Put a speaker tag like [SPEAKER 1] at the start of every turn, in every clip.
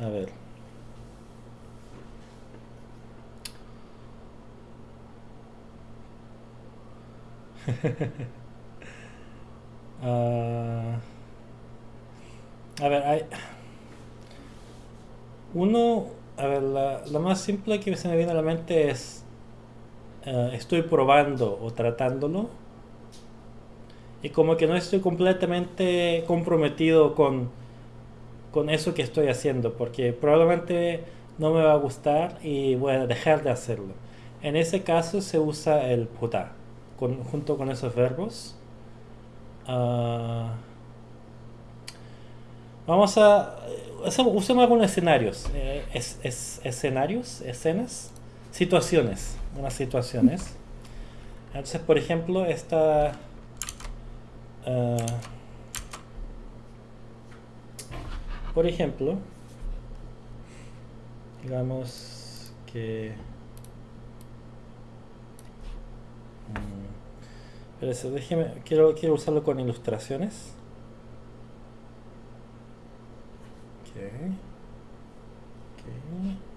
[SPEAKER 1] A ver. Ah, a ver, hay... Uno, a ver, la, más simple que se me viene a la mente es uh, estoy probando o tratándolo y como que no estoy completamente comprometido con, con eso que estoy haciendo porque probablemente no me va a gustar y voy a dejar de hacerlo. En ese caso se usa el puta con, junto con esos verbos. Uh, vamos a... Usemos algunos escenarios. Eh, es, es, escenarios, escenas, situaciones. Unas situaciones. Entonces, por ejemplo, esta... Uh, por ejemplo, digamos que... Pero eso, déjeme, quiero, quiero usarlo con ilustraciones. Okay. Okay.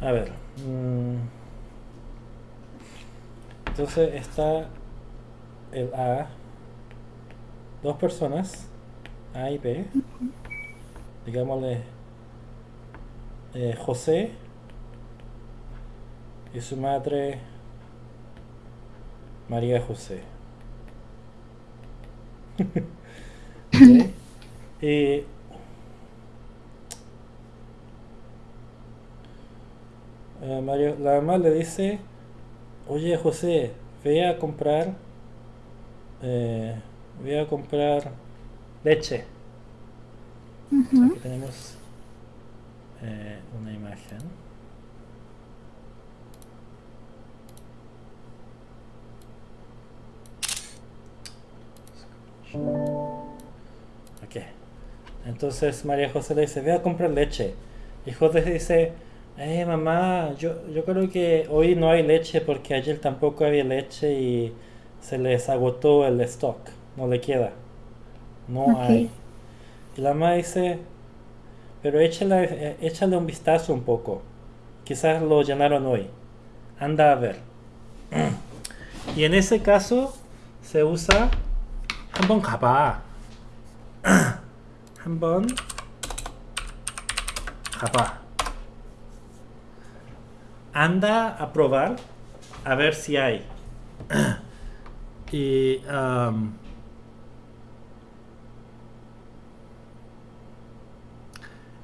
[SPEAKER 1] A ver. Mmm. Entonces está el A. Dos personas. A y B. Digámosle eh, José y su madre María José. ¿Sí? Eh, Mario, la mamá le dice, oye José, ve a comprar, eh, ve a comprar leche. Aquí tenemos eh, una imagen. Ok. Entonces María José le dice, ve a comprar leche. Y José dice, eh, mamá, yo, yo creo que hoy no hay leche porque ayer tampoco había leche y se les agotó el stock. No le queda. No hay. Y la mamá dice, pero échale, eh, échale un vistazo un poco. Quizás lo llenaron hoy. Anda a ver. Y en ese caso se usa 한번 가봐. 한번 가봐 anda a probar a ver si hay. y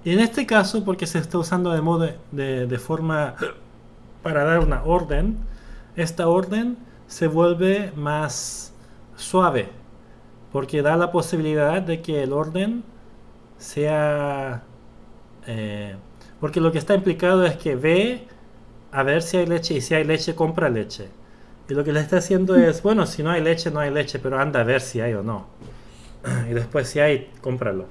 [SPEAKER 1] en este caso, porque se está usando de modo de, de, forma para dar una orden, esta orden se vuelve más suave, porque da la posibilidad de que el orden sea... Eh, porque lo que está implicado es que ve a ver si hay leche y si hay leche, compra leche. Y lo que le está haciendo es, bueno, si no hay leche, no hay leche, pero anda a ver si hay o no. Y después si hay, cómpralo.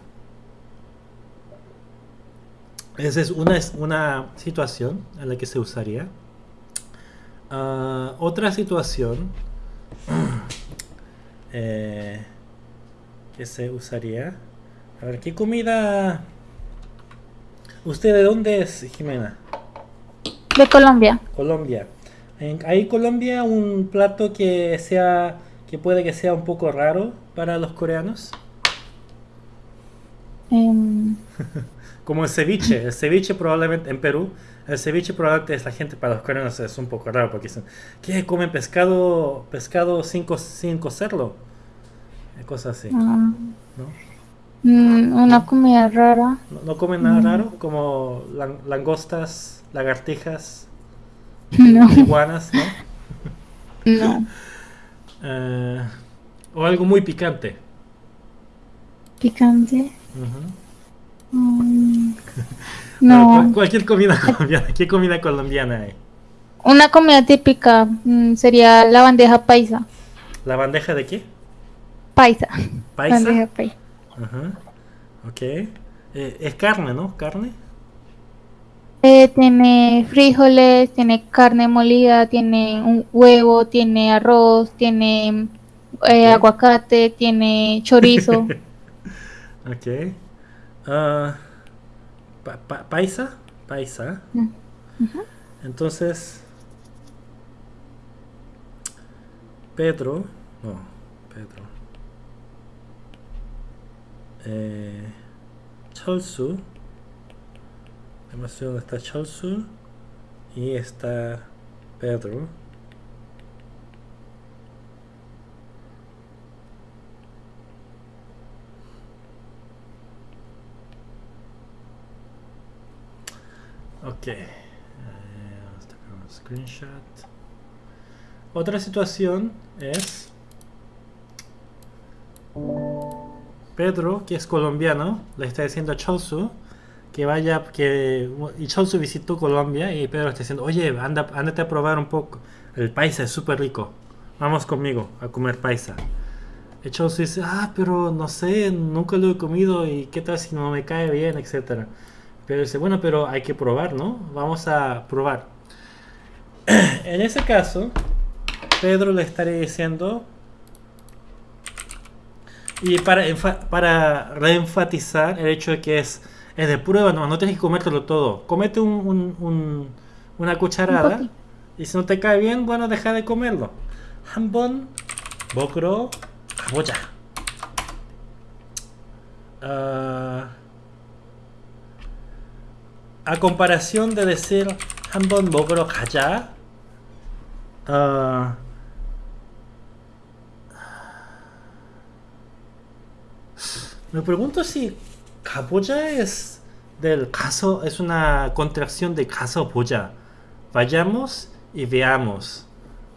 [SPEAKER 1] Esa es una, una situación en la que se usaría. Ah, otra situación eh, que se usaría. A ver, ¿qué comida? ¿Usted de dónde es, Jimena?
[SPEAKER 2] De Colombia.
[SPEAKER 1] Colombia. ¿Hay Colombia un plato que sea que puede que sea un poco raro para los coreanos?
[SPEAKER 2] Em.
[SPEAKER 1] Como el ceviche. El ceviche probablemente en Perú, el ceviche probablemente es la gente para los coreanos es un poco raro porque dicen, ¿qué comen pescado pescado sin, sin cocerlo? Cosas así.
[SPEAKER 2] Ah. Mm, una comida rara.
[SPEAKER 1] ¿No, comen nada mm. raro? Como langostas lagartijas, iguanas, ¿no?
[SPEAKER 2] No.
[SPEAKER 1] Eh, o algo muy picante.
[SPEAKER 2] Picante. Mm. No.
[SPEAKER 1] Bueno, cualquier comida colombiana. ¿Qué comida colombiana hay?
[SPEAKER 2] Una comida típica sería la bandeja paisa.
[SPEAKER 1] ¿La bandeja de qué?
[SPEAKER 2] Paisa.
[SPEAKER 1] ¿Paisa?
[SPEAKER 2] Bandeja paisa.
[SPEAKER 1] Ajá. Ok. Eh, es carne, ¿no? ¿Carne?
[SPEAKER 2] Eh, tiene frijoles, tiene carne molida, tiene un huevo, tiene arroz, tiene eh, aguacate, tiene chorizo.
[SPEAKER 1] Ok. Ah, pa- pa- paisa. Paisa.
[SPEAKER 2] Mm.
[SPEAKER 1] Entonces. Pedro. No, Pedro. Eh, Cholsu. Vemos dónde está Cholsu. Y está Pedro. Ok. Eh, vamos a un screenshot. Otra situación es Pedro, que es colombiano, le está diciendo a Cholsu que vaya, que y Cholsu visitó Colombia y Pedro está diciendo, oye, anda, ándate a probar un poco. El paisa es súper rico. Vamos conmigo a comer paisa. Y Cholsu dice, ah, pero no sé, nunca lo he comido y qué tal si no me cae bien, etcétera. Pero dice, bueno, pero hay que probar, ¿no? Vamos a probar. en ese caso, Pedro le estaría diciendo, y para, para reenfatizar el hecho de que es, es de prueba, no, no tienes que comértelo todo. Comete un, una cucharada y si no te cae bien, bueno, deja de comerlo. Hambon, bokro, aboya. Uh, ah, a comparación de decir Hambon bokro, kaya, uh, me pregunto si 가보자 es del caso, es una contracción de caso 보자. Vayamos y veamos.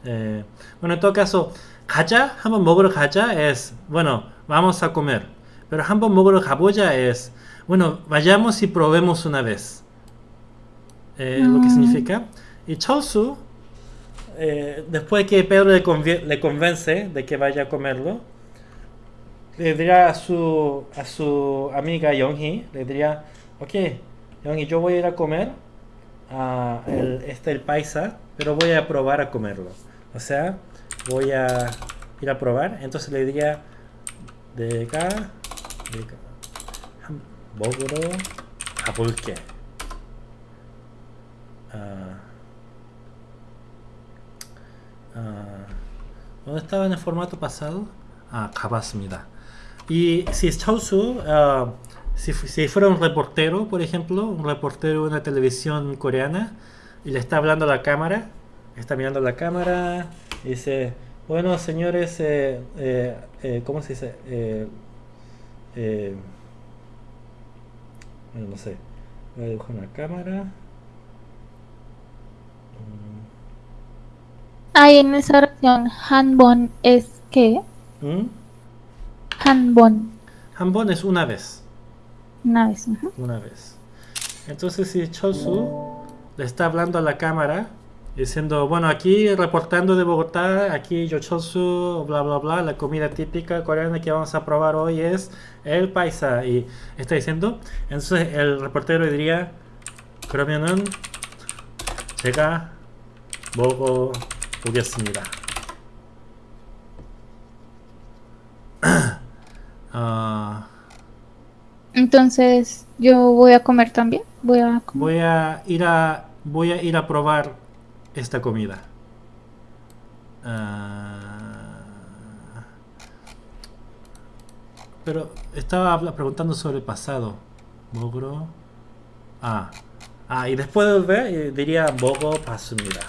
[SPEAKER 1] Eh, bueno, en todo caso, 가자, 한번 먹으러 가자 es, bueno, vamos a comer. Pero 한번 먹으러 가보자 es, bueno, vayamos y probemos una vez. Eh, Lo que
[SPEAKER 2] Mm.
[SPEAKER 1] significa. Y Cholsu, eh, después que Pedro le, convie- le convence de que vaya a comerlo, le diría a su, a su amiga Yonghee, le diría, ok, Yonghee, yo voy a ir a comer a el, este el paisa, pero voy a probar a comerlo. O sea, voy a ir a probar. Entonces le diría, 내가 내가 한 먹으러 가볼게. Ah, ah, ¿Dónde estaba en el formato pasado? Ah, 가봤습니다. Y si es Chausu, ah, si, si fuera un reportero, por ejemplo, un reportero de una televisión coreana, y le está hablando a la cámara, está mirando a la cámara, y dice, bueno, señores, eh, eh, eh, ¿cómo se dice? Eh, eh, bueno, no sé, voy a dibujar una cámara.
[SPEAKER 2] Ahí en esa oración, hanbon es qué?
[SPEAKER 1] ¿Mm?
[SPEAKER 2] Hanbon.
[SPEAKER 1] 한번 es una vez.
[SPEAKER 2] Una vez. ujú.
[SPEAKER 1] una vez. Entonces si Chosu le está hablando a la cámara diciendo, bueno, aquí reportando de Bogotá, aquí yo Chosu, bla bla bla, la comida típica coreana que vamos a probar hoy es el paisa y está diciendo, entonces el reportero diría, 그러면은 제가 먹어 보겠습니다. 아
[SPEAKER 2] Entonces, yo voy a comer también. Voy a comer.
[SPEAKER 1] Voy a ir a voy a ir a probar esta comida. Ah, pero estaba preguntando sobre el pasado. Mogro. Ah. Ah, y después de volver eh, diría Bogo pasumida.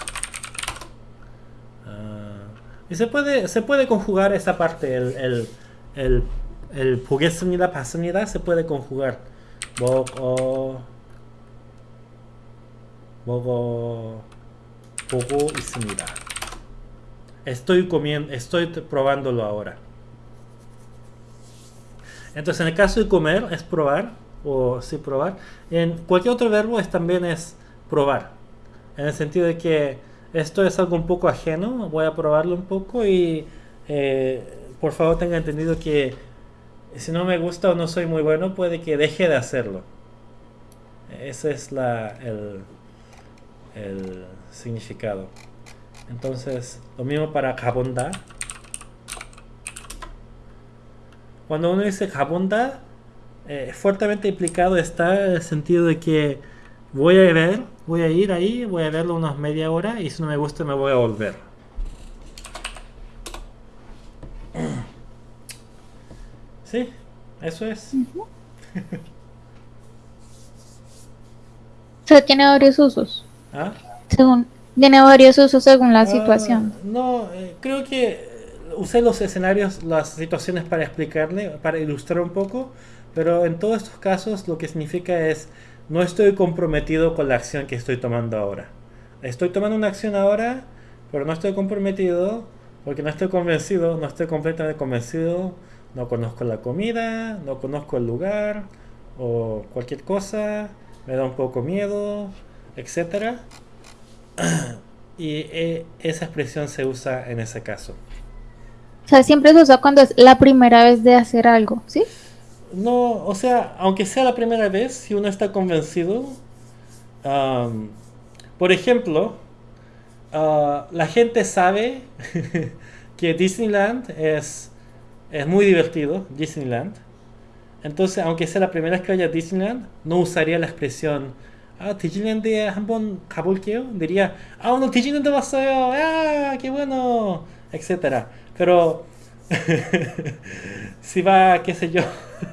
[SPEAKER 1] Ah, y se puede se puede conjugar esa parte el el el el 보겠습니다, pasumida se puede conjugar. Bogo 먹어 보고 있습니다. Estoy comiendo, estoy t- probándolo ahora. Entonces, en el caso de comer, es probar. o sí probar. En cualquier otro verbo es, también es probar. En el sentido de que esto es algo un poco ajeno, voy a probarlo un poco y eh, por favor tenga entendido que si no me gusta o no soy muy bueno, puede que deje de hacerlo. Ese es la, el, significado. Entonces, lo mismo para kabonda. Cuando uno dice kabonda, eh, fuertemente implicado está el sentido de que voy a ver, voy a ir ahí, voy a verlo unas media hora y si no me gusta me voy a volver. Sí, eso es.
[SPEAKER 2] O tiene varios usos.
[SPEAKER 1] ¿Ah?
[SPEAKER 2] Según, tiene varios usos según la
[SPEAKER 1] Ah,
[SPEAKER 2] situación.
[SPEAKER 1] No, eh, creo que eh, usé los escenarios, las situaciones para explicarle, para ilustrar un poco, pero en todos estos casos lo que significa es no estoy comprometido con la acción que estoy tomando ahora. Estoy tomando una acción ahora, pero no estoy comprometido porque no estoy convencido, no estoy completamente convencido, no conozco la comida, no conozco el lugar o cualquier cosa, me da un poco miedo, etcétera. Y eh, esa expresión se usa en ese caso.
[SPEAKER 2] O sea, siempre se usa cuando es la primera vez de hacer algo, ¿sí?
[SPEAKER 1] No, o sea, aunque sea la primera vez, si uno está convencido, por ejemplo, ah, la gente sabe que Disneyland es, es muy divertido, Disneyland. Entonces, aunque sea la primera vez que vaya a Disneyland, no usaría la expresión 아, 디즈니랜드에 한번 가볼게요. diría, 아, 오늘 디즈니랜드 왔어요. 아, qué bueno, etcétera. Pero si va, qué sé yo.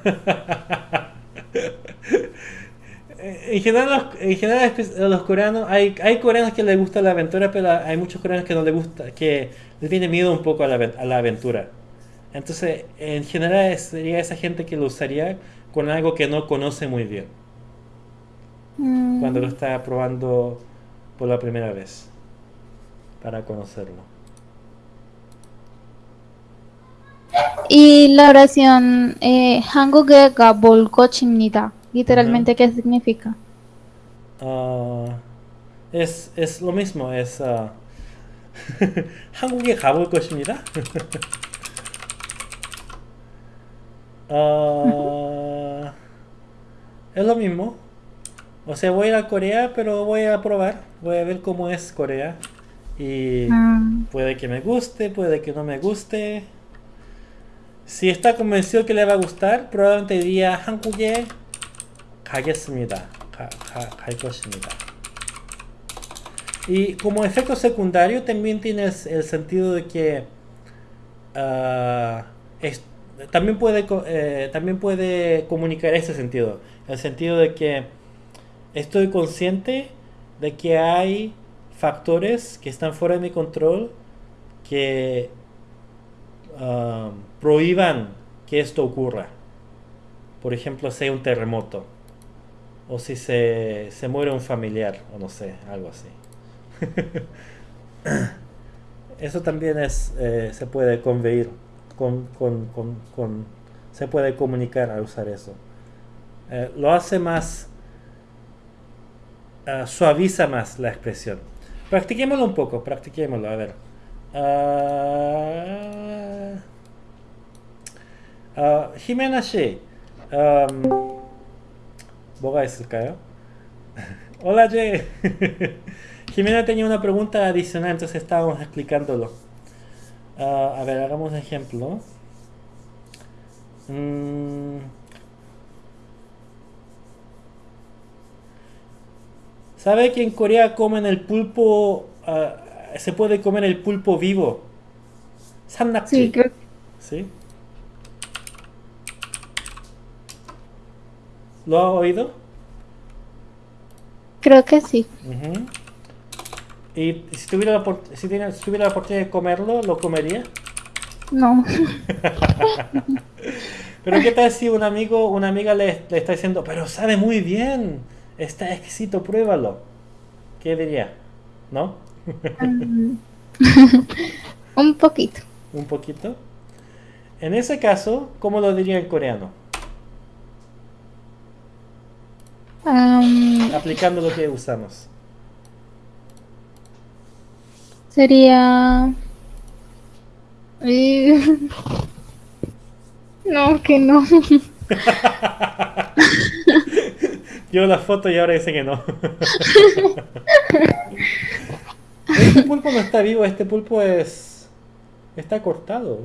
[SPEAKER 1] en general, los, en general espe- los coreanos, hay, hay coreanos que les gusta la aventura, pero hay muchos coreanos que no les gusta, que les tiene miedo un poco a la, aven- a la aventura. Entonces, en general sería esa gente que lo usaría con algo que no conoce muy bien.
[SPEAKER 2] Mm.
[SPEAKER 1] Cuando lo está probando por la primera vez. Para conocerlo.
[SPEAKER 2] Y la oración eh, Hanguge Gabolko literalmente, ¿qué significa?
[SPEAKER 1] Ah, es, es, lo mismo, es ah, Hanguge Gabolko Chimnita. 에 가볼 것입니다. 아, es lo mismo. O sea, voy a ir a Corea, pero voy a probar, voy a ver cómo es Corea. Y
[SPEAKER 2] Mm,
[SPEAKER 1] puede que me guste, puede que no me guste. Si está convencido que le va a gustar, probablemente diría 한국에 가겠습니다. 가, 가, 갈 것입니다. Y como efecto secundario también tienes el sentido de que ah, es- también, puede, eh, también puede comunicar ese sentido. El sentido de que estoy consciente de que hay factores que están fuera de mi control que ah, prohíban que esto ocurra. Por ejemplo, si hay un terremoto. O si se, se muere un familiar, o no sé, algo así. Eso también es, eh, se puede conveyir, con, con, con, se puede comunicar al usar eso. Eh, lo hace más, eh, suaviza más la expresión. Practiquémoslo un poco, practiquémoslo, a ver. Uh, Jimena She. Um, ¿Boga es el? Hola, Ye. Jimena tenía una pregunta adicional, entonces estábamos explicándolo. Ah, a ver, hagamos un ejemplo. Mm. ¿Sabe que en Corea comen el pulpo? ah, se puede comer el pulpo vivo.
[SPEAKER 2] Sí, creo,
[SPEAKER 1] ¿Sí? ¿Lo ha oído?
[SPEAKER 2] creo que sí.
[SPEAKER 1] Y si tuviera, la, si, tiene- si tuviera la oportunidad de comerlo, ¿lo comería?
[SPEAKER 2] No.
[SPEAKER 1] Pero ¿qué tal si un amigo, una amiga le, le está diciendo, pero sabe muy bien, está exquisito, pruébalo? ¿Qué diría? ¿No?
[SPEAKER 2] Mm, Un poquito.
[SPEAKER 1] Un poquito. En ese caso, ¿cómo lo diría en coreano? Aplicando lo que usamos.
[SPEAKER 2] Sería... Eh, No, que no.
[SPEAKER 1] Yo la foto y ahora dice que no. este pulpo no está vivo, este pulpo es. está cortado.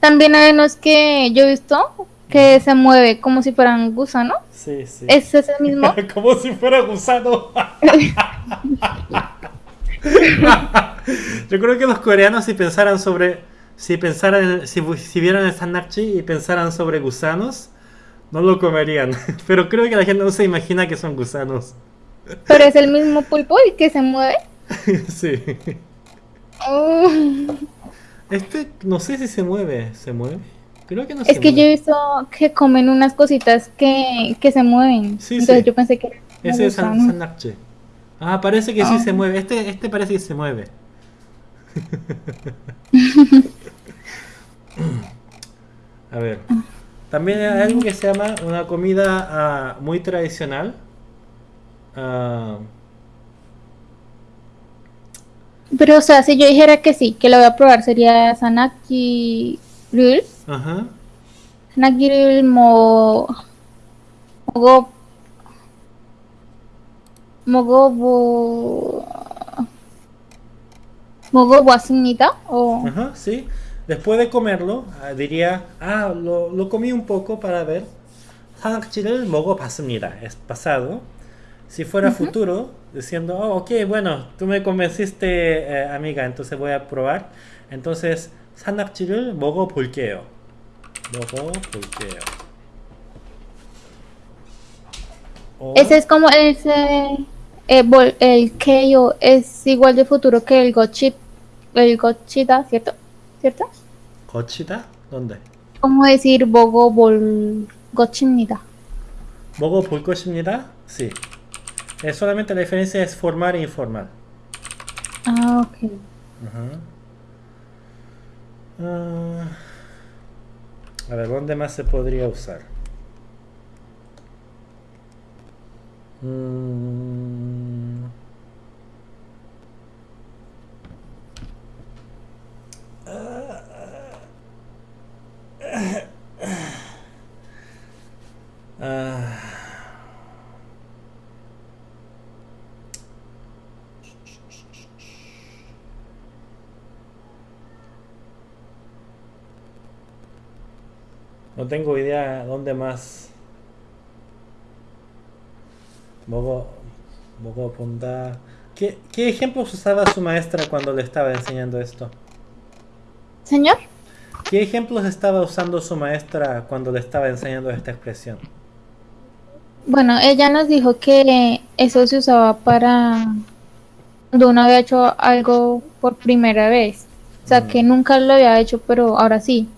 [SPEAKER 2] También hay unos que yo he visto que se mueve como si fueran gusanos.
[SPEAKER 1] Sí, sí.
[SPEAKER 2] ¿Es ese mismo?
[SPEAKER 1] Como si fuera gusano. Yo creo que los coreanos si pensaran sobre. Si pensaran, si, si vieran el sanakchi y pensaran sobre gusanos, no lo comerían. Pero creo que la gente no se imagina que son gusanos.
[SPEAKER 2] Pero es el mismo pulpo el que se mueve.
[SPEAKER 1] Sí.
[SPEAKER 2] Oh.
[SPEAKER 1] Este, no sé si se mueve. ¿Se mueve? Creo que no
[SPEAKER 2] Es
[SPEAKER 1] se
[SPEAKER 2] que yo he visto que comen unas cositas que, que se mueven.
[SPEAKER 1] Sí,
[SPEAKER 2] Entonces
[SPEAKER 1] sí.
[SPEAKER 2] yo pensé que
[SPEAKER 1] Ese es san. Ah, parece que sí
[SPEAKER 2] Ah.
[SPEAKER 1] se mueve. Este, este parece que se mueve. A ver. También hay algo que se llama una comida ah, muy tradicional. Ah,
[SPEAKER 2] Pero, o sea, si yo dijera que sí, que lo voy a probar, sería Sanaki Rul.
[SPEAKER 1] ajá.
[SPEAKER 2] Sanaki Rul mo... Mogo... Mogo... Mogo wasnita o...
[SPEAKER 1] Ajá, sí. Después de comerlo, ah, diría, ah, lo, lo comí un poco para ver. 산악지를 먹어봤습니다. Es pasado. Si fuera futuro, diciendo, oh, ok, bueno, tú me convenciste, eh, amiga, entonces voy a probar. Entonces, 산악지를 먹어볼게요. 먹어볼게요. Oh.
[SPEAKER 2] Ese es como ese, eh, el, el yo es igual de futuro que el Gochip, el Gochita, ¿cierto? ¿Cierto?
[SPEAKER 1] ¿Gochita? ¿Dónde?
[SPEAKER 2] ¿Cómo decir Bogo Bol Gochimnida?
[SPEAKER 1] ¿Bogo Bol Gochimnida? Sí. Es solamente la diferencia es formal e informal.
[SPEAKER 2] Ah, ok.
[SPEAKER 1] Ah. A ver, ¿dónde más se podría usar? No tengo idea dónde más. Mogo, Mogo Ponda. ¿Qué, ¿Qué ejemplos usaba su maestra cuando le estaba enseñando esto?
[SPEAKER 2] Señor,
[SPEAKER 1] ¿Qué ejemplos estaba usando su maestra cuando le estaba enseñando esta expresión?
[SPEAKER 2] bueno, ella nos dijo que eso se usaba para cuando uno había hecho algo por primera vez. O sea,
[SPEAKER 1] Mm.
[SPEAKER 2] que nunca lo había hecho, pero ahora sí.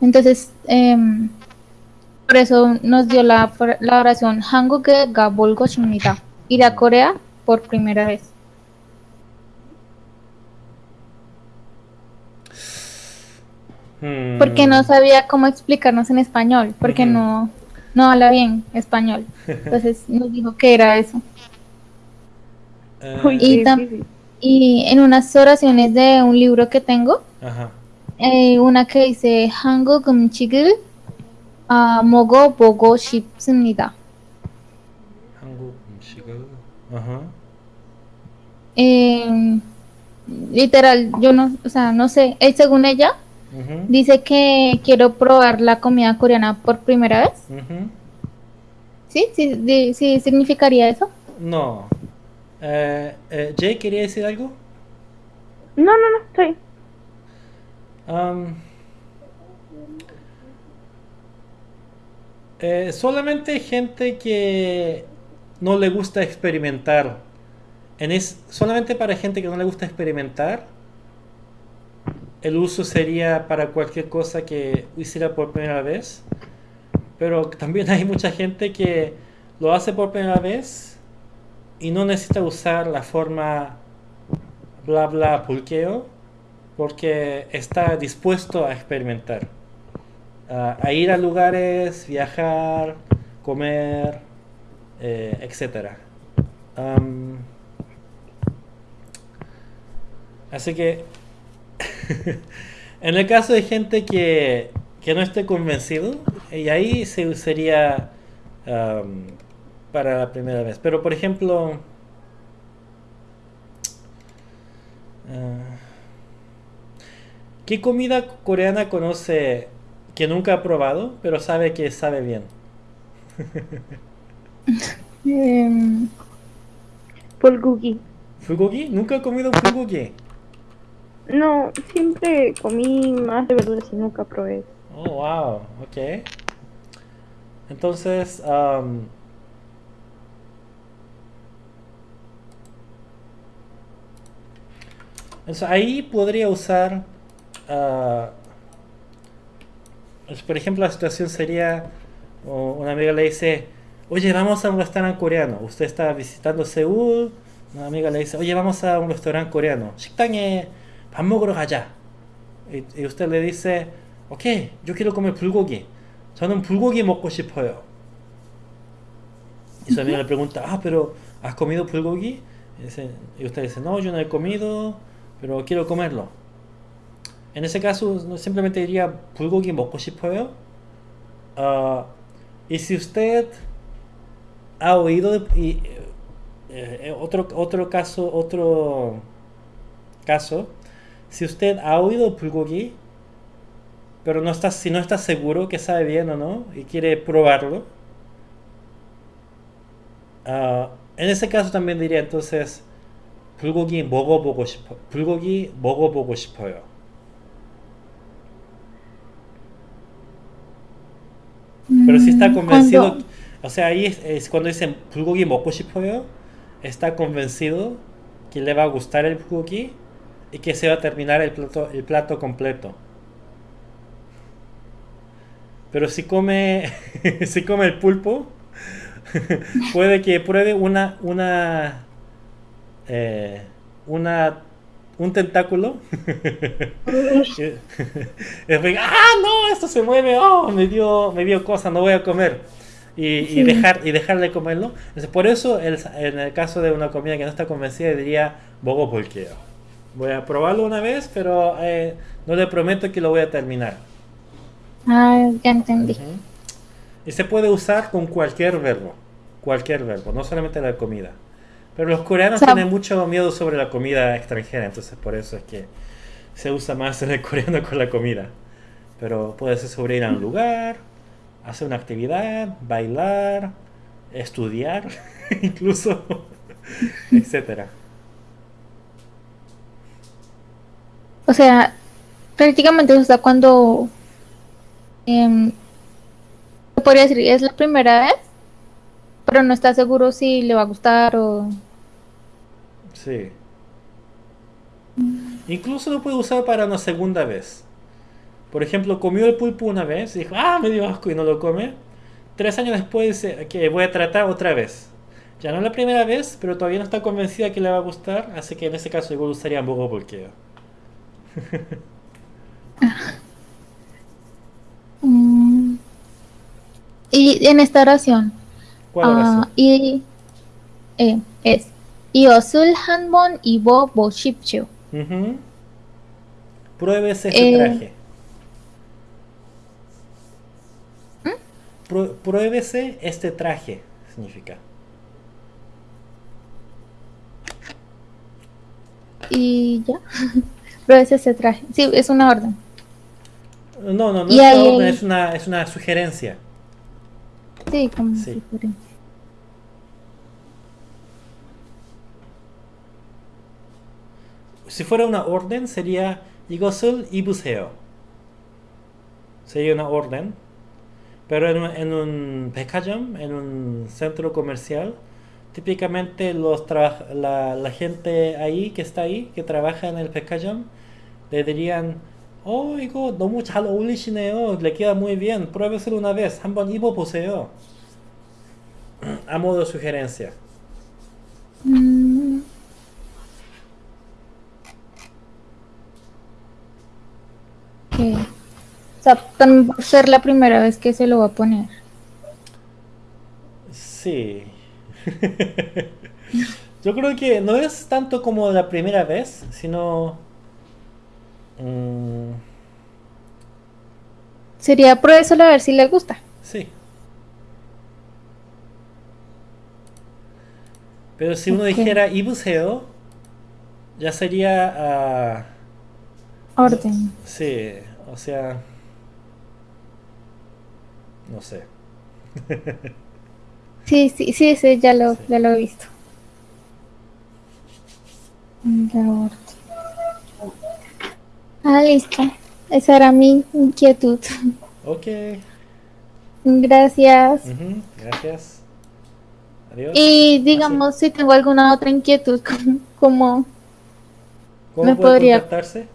[SPEAKER 2] Entonces, em, por eso nos dio la, la oración Hanguke Gabolgo Shunita. Ir a Corea por primera vez.
[SPEAKER 1] Hmm.
[SPEAKER 2] Porque no sabía cómo explicarnos en español, porque no, no habla bien español. Entonces nos dijo que era eso.
[SPEAKER 1] Eh,
[SPEAKER 2] y, en unas oraciones de un libro que tengo, eh, una que dice Hango Gumchigil 아, 먹어보고 싶습니다.
[SPEAKER 1] 한국 음식을. Ajá.
[SPEAKER 2] Eh, literal, yo no, o sea, no sé, eh, según ella,
[SPEAKER 1] Ujú,
[SPEAKER 2] dice que quiero probar la comida coreana por primera vez.
[SPEAKER 1] ujú.
[SPEAKER 2] ¿Sí? ¿Sí, di- sí significaría eso?
[SPEAKER 1] No. Eh, eh, Jay, ¿quería decir algo?
[SPEAKER 3] No, no, no, estoy.
[SPEAKER 1] Am, eh, solamente gente que no le gusta experimentar. En es, solamente para gente que no le gusta experimentar, el uso sería para cualquier cosa que hiciera por primera vez. Pero también hay mucha gente que lo hace por primera vez y no necesita usar la forma bla bla pulqueo porque está dispuesto a experimentar, a, ir a lugares, viajar, comer, eh, etcétera. Así que, en el caso de gente que, que no esté convencido, y ahí se usaría para la primera vez. Pero, por ejemplo, ah, ¿qué comida coreana conoce que nunca ha probado, pero sabe que sabe bien?
[SPEAKER 2] Em,
[SPEAKER 3] Bulgogi.
[SPEAKER 1] ¿Nunca he comido fulgogi?
[SPEAKER 3] No, siempre comí más de verduras y nunca probé.
[SPEAKER 1] Oh, wow, ok. Entonces, entonces, ahí podría usar, pues, por ejemplo, la situación sería, o una amiga le dice, oye, vamos a un restaurante coreano. Usted está visitando Seúl, una amiga le dice, oye, vamos a un restaurante coreano. 식당에 밥 먹으러 가자. Y, y usted le dice, ok, yo quiero comer 불고기. 저는 불고기 먹고 싶어요. Y su amiga le pregunta, ah, pero ¿has comido bulgogi? Y, dice- y usted dice, no, yo no he comido, pero quiero comerlo. En ese caso, no- simplemente diría, bulgogi 먹고 싶어요. Ah, y si usted ha oído, de- y, eh, eh, otro, otro caso, otro caso, si usted ha oído bulgogi, pero no está, si no está seguro que sabe bien o no y quiere probarlo, 아, en ese caso también diría entonces 불고기 먹어보고 싶어 불고기 먹어보고 싶어요. Pero si está
[SPEAKER 2] mm,
[SPEAKER 1] convencido,
[SPEAKER 2] cuando-
[SPEAKER 1] o sea, ahí es, es cuando dicen 불고기 먹고 싶어요, está convencido que le va a gustar el bulgogi y que se va a terminar el plato, el plato completo. Pero si come, si come el pulpo, puede que pruebe una, una, eh, una, un tentáculo. ah, no, esto se mueve, oh, me dio, me dio cosa, no voy a comer. Y, y
[SPEAKER 2] Sí.
[SPEAKER 1] dejar, y dejar de comerlo. Entonces, por eso, el- en el caso de una comida que no está convencida, diría bogo polqueo. Voy a probarlo una vez, pero eh, no le prometo que lo voy a terminar.
[SPEAKER 2] Ah, ya entendí.
[SPEAKER 1] Ujú. Y se puede usar con cualquier verbo. Cualquier verbo, no solamente la comida. Pero los coreanos
[SPEAKER 2] O sea-
[SPEAKER 1] tienen mucho miedo sobre la comida extranjera, entonces por eso es que se usa más en el coreano con la comida. Pero puede ser sobre ir a un lugar, hacer una actividad, bailar, estudiar, incluso, etcétera.
[SPEAKER 2] O sea, prácticamente usa cuando se podría decir es la primera vez, pero no está seguro si le va a gustar o
[SPEAKER 1] Sí. Incluso lo puede usar para una segunda vez. Por ejemplo, comió el pulpo una vez y dijo, ah, me dio asco y no lo come. Tres años después dice, que voy a tratar otra vez. Ya no la primera vez, pero todavía no está convencida que le va a gustar, así que en ese caso igual usaría bogo porque
[SPEAKER 2] Mm. Y en esta oración,
[SPEAKER 1] ¿Cuál
[SPEAKER 2] ah,
[SPEAKER 1] oración?
[SPEAKER 2] y eh, es 이것을 한번 입어 보십시오.
[SPEAKER 1] Ujú. Pruébese este
[SPEAKER 2] Eh.
[SPEAKER 1] traje. Prue- Pruébese este traje, significa.
[SPEAKER 2] Y ya. Pero es ese traje. Sí, es una orden.
[SPEAKER 1] No, no, no
[SPEAKER 2] Y
[SPEAKER 1] es una
[SPEAKER 2] ahí-
[SPEAKER 1] orden, es una, es una sugerencia.
[SPEAKER 2] Sí, como
[SPEAKER 1] Sí.
[SPEAKER 2] sugerencia.
[SPEAKER 1] Si fuera una orden sería 이것을 입으세요. Sería una orden. Pero en un, en un 백화점, en un centro comercial, típicamente los traba- la, la gente ahí que está ahí, que trabaja en el 백화점, le dirían, oh, 이거 너무 잘 어울리시네요. Le queda muy bien. Pruébeselo una vez. 한번 입어보세요. A modo de sugerencia.
[SPEAKER 2] Mm. O sea, por ser la primera vez que se lo va a poner.
[SPEAKER 1] Sí. Yo creo que no es tanto como la primera vez, sino... mm,
[SPEAKER 2] Sería pruébeselo a ver si le gusta.
[SPEAKER 1] sí. Pero si uno dijera ibuseo, ya sería... ah,
[SPEAKER 2] Orden.
[SPEAKER 1] sí, o sea... No sé.
[SPEAKER 2] Sí, sí, sí, sí, ya lo,
[SPEAKER 1] Sí.
[SPEAKER 2] ya lo he visto. Ah, listo. Esa era mi inquietud.
[SPEAKER 1] Ok.
[SPEAKER 2] Gracias.
[SPEAKER 1] Gracias. Adiós.
[SPEAKER 2] Y digamos, si tengo alguna otra inquietud, como
[SPEAKER 1] ¿Cómo
[SPEAKER 2] ¿Me
[SPEAKER 1] puede
[SPEAKER 2] podría-
[SPEAKER 1] contactarse?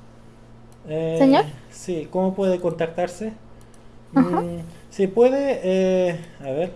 [SPEAKER 1] Eh,
[SPEAKER 2] ¿Señor?
[SPEAKER 1] Sí, ¿cómo puede contactarse? Mm, sí, puede, eh, a ver,